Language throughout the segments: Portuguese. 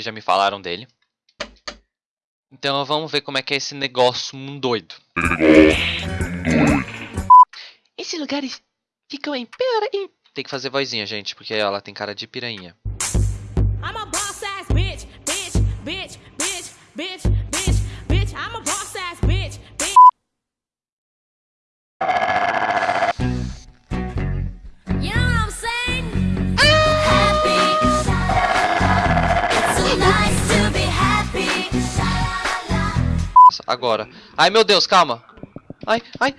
que já me falaram dele. Então vamos ver como é que é esse negócio doido. Esses lugares ficam em piranha. Tem que fazer vozinha, gente, porque ela tem cara de piranha. I'm a boss ass bitch, bitch, bitch, bitch, bitch, bitch, bitch. I'm a boss Agora. Ai, meu Deus, calma. Ai, ai.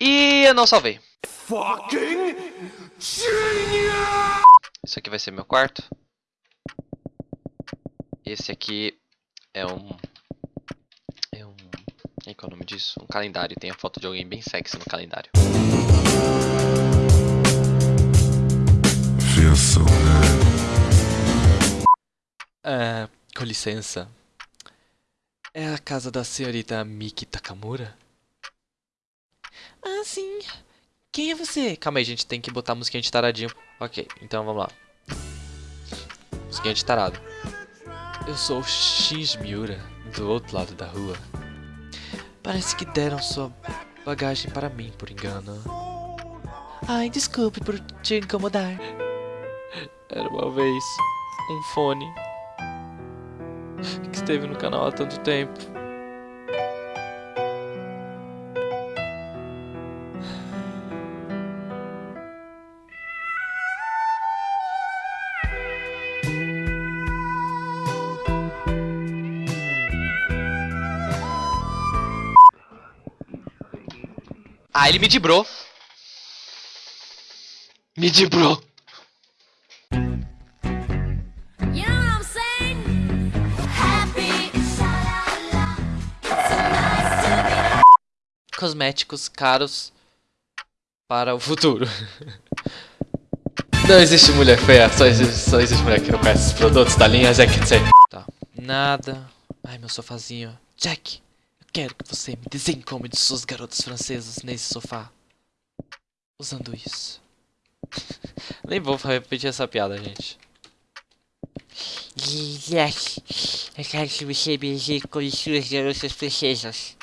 E eu não salvei. Fucking genius! Isso aqui vai ser meu quarto. Esse aqui é um... É um... Qual é o nome disso? Um calendário. Tem a foto de alguém bem sexy no calendário. Com licença. É a casa da senhorita Miki Takamura? Ah, sim. Quem é você? Calma aí, gente. Tem que botar a musiquinha de taradinho. Ok, então vamos lá. Musiquinha de tarado. Eu sou o X Miura, do outro lado da rua. Parece que deram sua bagagem para mim, por engano. Ai, desculpe por te incomodar. Era uma vez um fone esteve no canal há tanto tempo. Ah, ele me dibrou. Me dibrou. Cosméticos caros para o futuro. Não existe mulher feia, só existe, só existe mulher que não conhece os produtos da linha Jack Tá. Nada. Ai, meu sofazinho. Jack, Quero que você me desencome de suas garotas francesas nesse sofá. Usando isso. Nem vou repetir essa piada, gente. Yes. Eu quero que você me desencome de suas garotas francesas.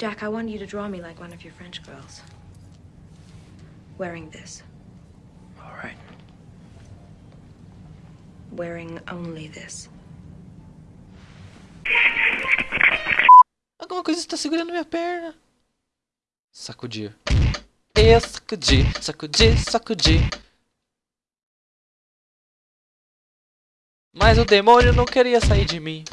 Jack, I want you to draw me like one of your French girls. Wearing this. Alright. Wearing only this. Alguma coisa está segurando minha perna. Sacudir. E sacudir, sacudir, sacudir. Mas o demônio não queria sair de mim.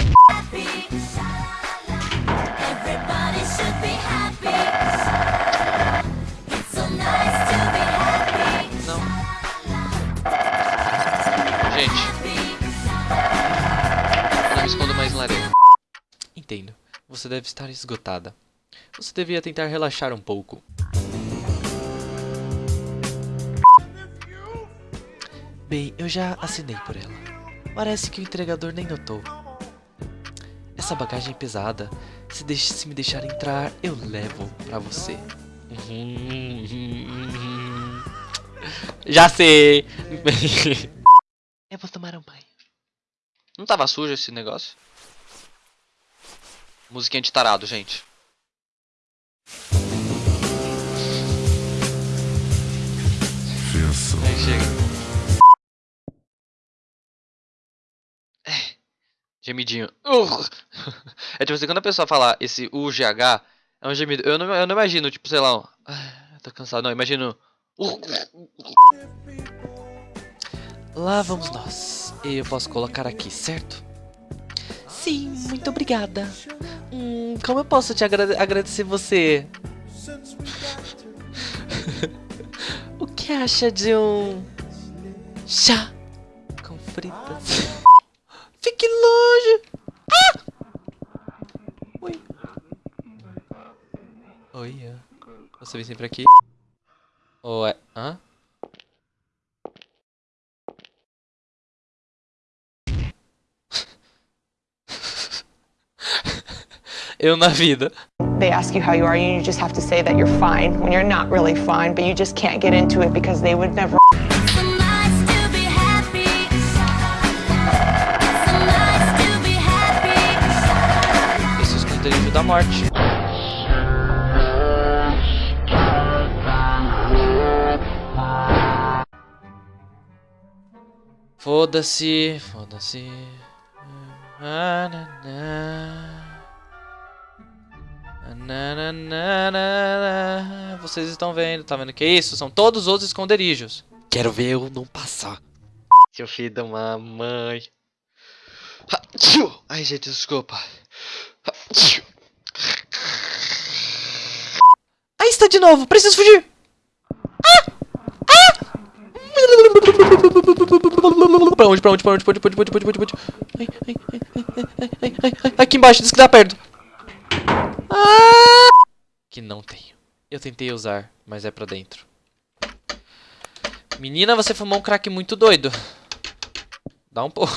Você deve estar esgotada. Você devia tentar relaxar um pouco. Bem, eu já assinei por ela. Parece que o entregador nem notou. Essa bagagem é pesada. Se, deixe, se me deixar entrar, eu levo pra você. Já sei! eu vou tomar um banho. Não tava sujo esse negócio? Musiquinha de tarado, gente. Aí chega. É. Gemidinho. É tipo assim, quando a pessoa fala esse UGH, é um gemido. Eu não, eu não imagino, tipo, sei lá, um... ah, tô cansado. Não, imagino... Lá vamos nós. E eu posso colocar aqui, certo? Sim, muito obrigada. Hum, como eu posso te agrade agradecer você? o que acha de um chá com fritas? Fique longe! Ah! Oi. Oi. Você vem sempre aqui? Ué, hã? Eu na vida. they ask you how you are, and you just have to say that you're fine when you're not really fine, but you just can't get into it because they would never. It's so nice to be happy. It's so nice to be happy. Esse é o esconderijo da morte. Foda-se, foda-se. Ah, na, na. Ah, na, na, na, na, na. Vocês estão vendo, tá vendo que é isso? São todos os esconderijos. Quero ver eu não passar. Seu filho da mamãe. Ai, gente, desculpa. Aí está de novo, preciso fugir. Ah! Ah! Pra onde, pra onde, pra onde, pra onde, pra onde, pra onde, pra onde, pra onde, pra onde? Ai, ai, ai, ai, ai, ai, ai, ai, aqui embaixo, diz que dá perto. Ah! Que não tenho. Eu tentei usar, mas é pra dentro. Menina, você fumou um crack muito doido. Dá um pouco.